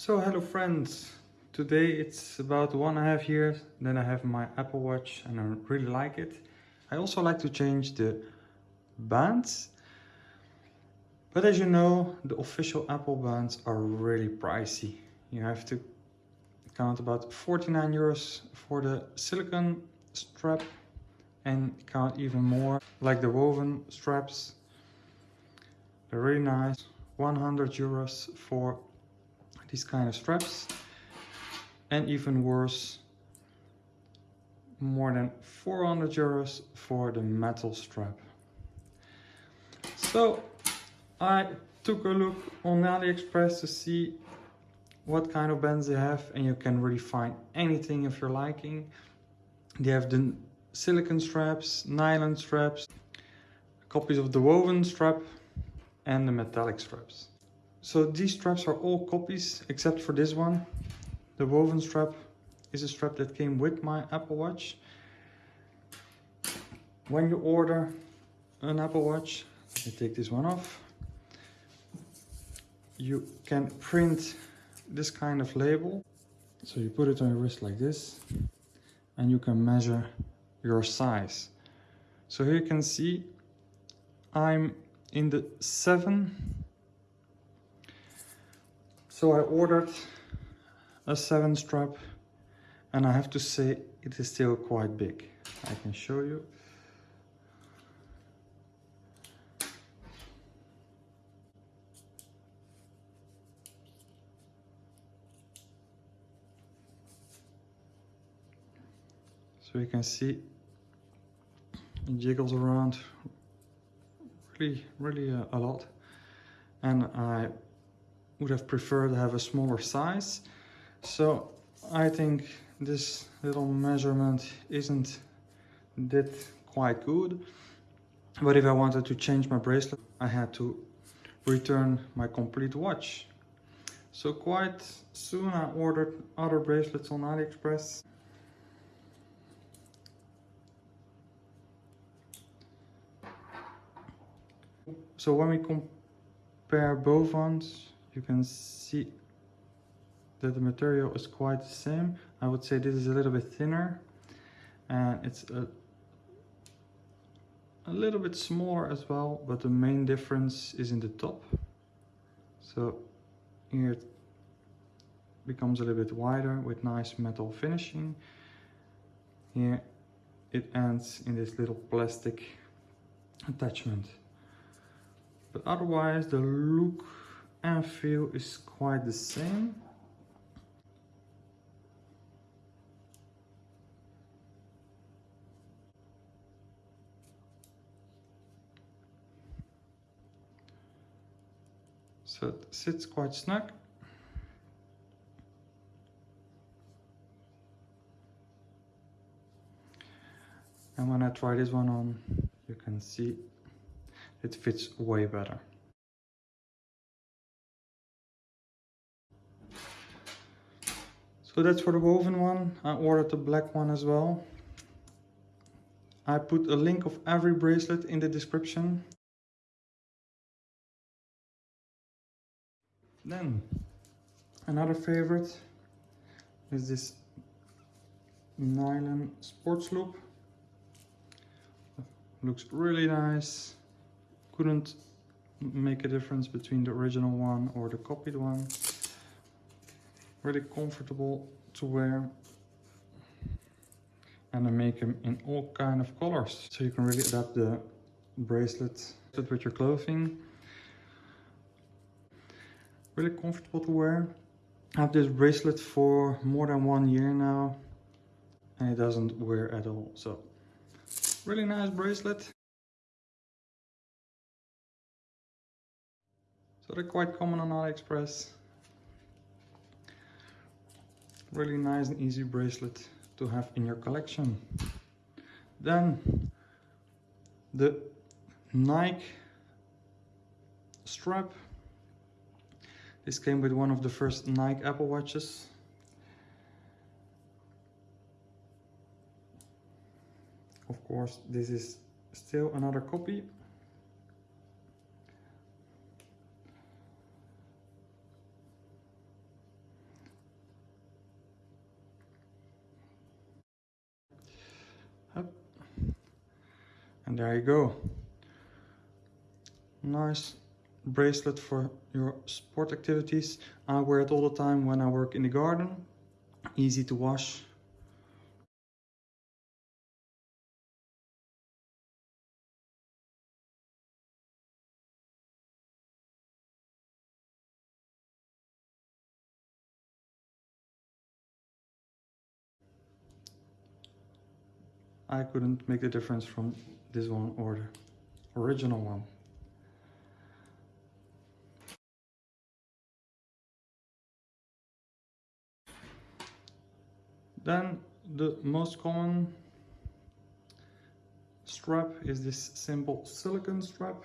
So hello friends, today it's about one and a half years then I have my Apple Watch and I really like it. I also like to change the bands, but as you know the official Apple bands are really pricey. You have to count about 49 euros for the silicone strap and count even more like the woven straps. They're really nice. 100 euros for these kind of straps. And even worse more than 400 euros for the metal strap. So I took a look on AliExpress to see what kind of bands they have and you can really find anything if you're liking. They have the silicone straps nylon straps copies of the woven strap and the metallic straps so these straps are all copies except for this one. The woven strap is a strap that came with my Apple Watch. When you order an Apple Watch, you take this one off. You can print this kind of label. So you put it on your wrist like this and you can measure your size. So here you can see I'm in the 7 so I ordered a 7 strap and I have to say it is still quite big. I can show you. So you can see it jiggles around really, really uh, a lot. And I would have preferred to have a smaller size. So I think this little measurement isn't that quite good. But if I wanted to change my bracelet, I had to return my complete watch. So quite soon I ordered other bracelets on AliExpress. So when we compare both ones, you can see that the material is quite the same. I would say this is a little bit thinner and it's a, a little bit smaller as well, but the main difference is in the top. So here it becomes a little bit wider with nice metal finishing. Here it ends in this little plastic attachment. But otherwise the look and feel is quite the same. So it sits quite snug. And when I try this one on, you can see it fits way better. So that's for the woven one. I ordered the black one as well. I put a link of every bracelet in the description. Then another favorite is this nylon sports loop. Looks really nice. Couldn't make a difference between the original one or the copied one really comfortable to wear and I make them in all kind of colors. So you can really adapt the bracelet with your clothing. Really comfortable to wear. I have this bracelet for more than one year now and it doesn't wear at all. So really nice bracelet. So they're quite common on AliExpress really nice and easy bracelet to have in your collection. Then the Nike strap. This came with one of the first Nike Apple watches. Of course this is still another copy there you go. Nice bracelet for your sport activities. I wear it all the time when I work in the garden. Easy to wash. I couldn't make the difference from this one or the original one. Then the most common strap is this simple silicone strap.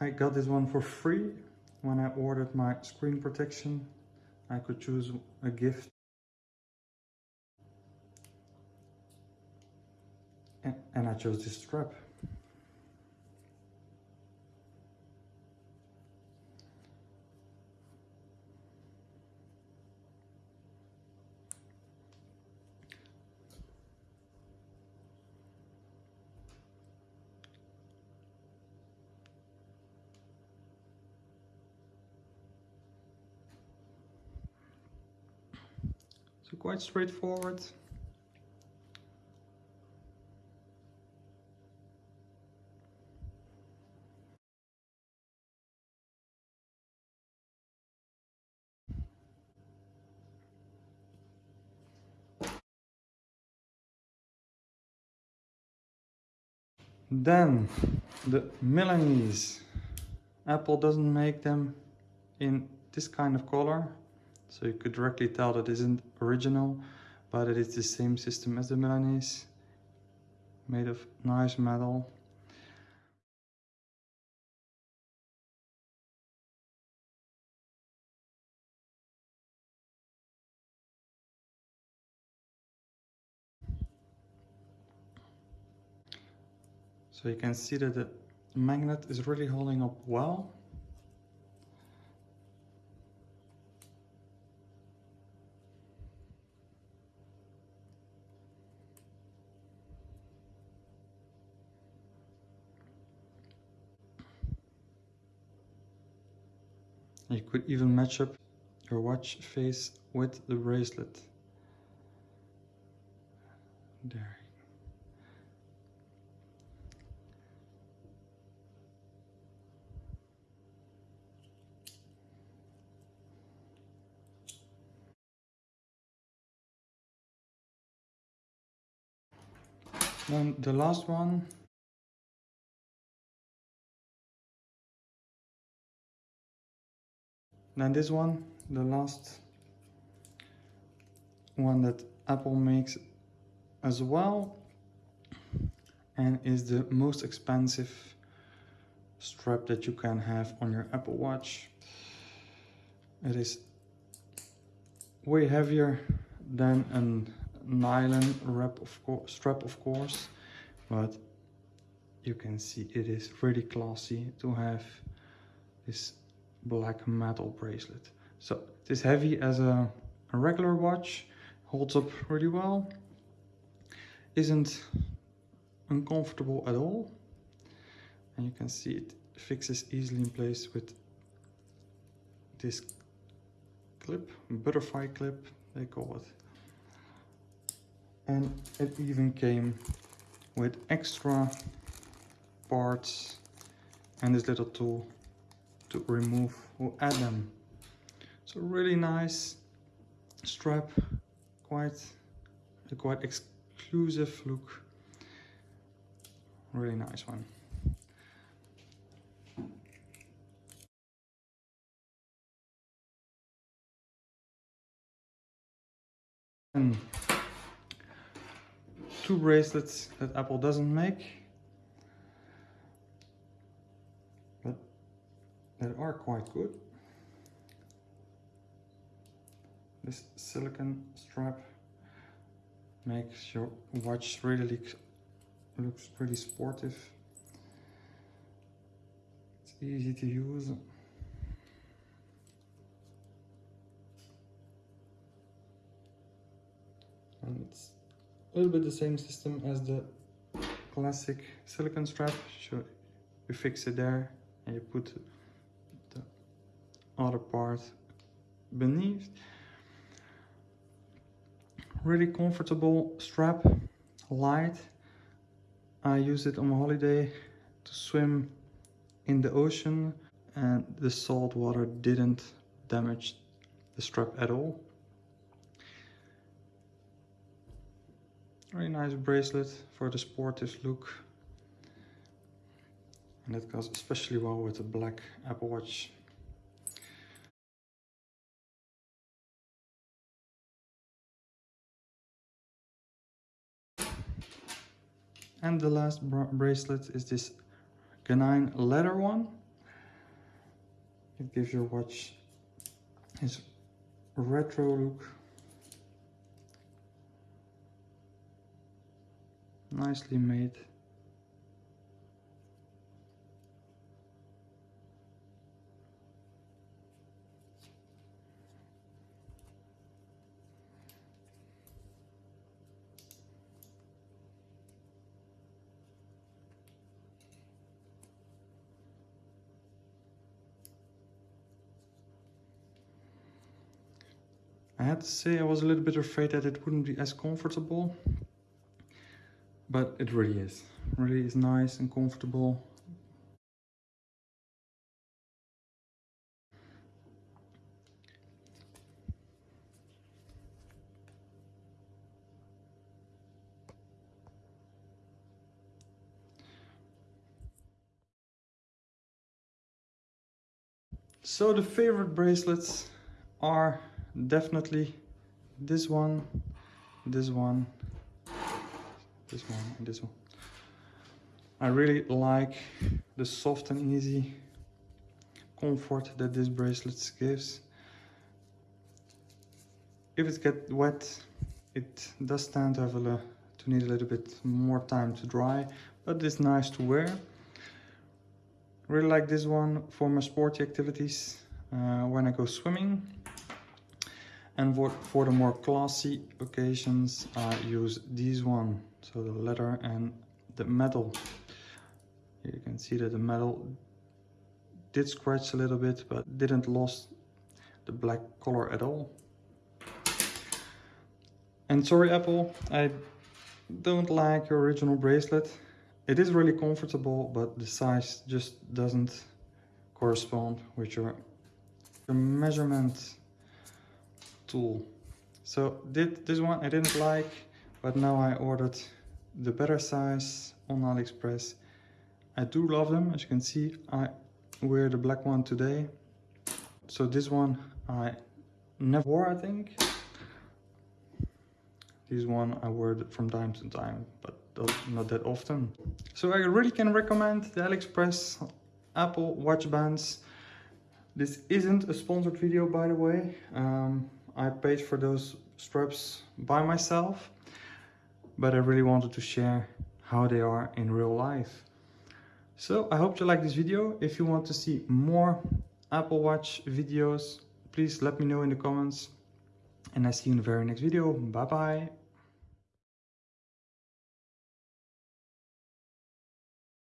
I got this one for free when I ordered my screen protection. I could choose a gift. And, I chose this strap. So quite straightforward. Then the Milanese. Apple doesn't make them in this kind of color so you could directly tell that isn't original, but it is the same system as the Milanese, made of nice metal. So you can see that the magnet is really holding up well. You could even match up your watch face with the bracelet. There. Then the last one Then this one, the last one that Apple makes as well and is the most expensive strap that you can have on your Apple Watch. It is way heavier than a nylon wrap of strap of course, but you can see it is really classy to have this black metal bracelet. So it is heavy as a, a regular watch, holds up really well, isn't uncomfortable at all. And you can see it fixes easily in place with this clip, butterfly clip they call it. And it even came with extra parts and this little tool to remove or add them. So really nice strap, quite a quite exclusive look. Really nice one. And two bracelets that Apple doesn't make. But that are quite good. This silicone strap makes your watch really looks pretty sportive. It's easy to use. And it's little bit the same system as the classic silicone strap. So you fix it there and you put the other part beneath. Really comfortable strap, light. I use it on holiday to swim in the ocean and the salt water didn't damage the strap at all. Very nice bracelet for the sportive look. And that goes especially well with the black Apple Watch. And the last bracelet is this Ganine leather one. It gives your watch its retro look. Nicely made. I had to say I was a little bit afraid that it wouldn't be as comfortable, but it really is. Really is nice and comfortable. So the favorite bracelets are definitely this one, this one, this one, and this one. I really like the soft and easy comfort that this bracelet gives. If it gets wet, it does tend to have a to need a little bit more time to dry, but it's nice to wear. Really like this one for my sporty activities uh, when I go swimming. And for, for the more classy occasions, I use this one. So the leather and the metal. You can see that the metal did scratch a little bit, but didn't lose the black color at all. And sorry Apple, I don't like your original bracelet. It is really comfortable, but the size just doesn't correspond with your, your measurement tool. So did this one I didn't like, but now I ordered the better size on AliExpress. I do love them, as you can see, I wear the black one today. So this one I never wore, I think. This one I wear from time to time, but not that often. So I really can recommend the AliExpress Apple watch bands. This isn't a sponsored video, by the way. Um, I paid for those straps by myself, but I really wanted to share how they are in real life. So I hope you like this video. If you want to see more Apple Watch videos, please let me know in the comments. And I see you in the very next video. Bye bye.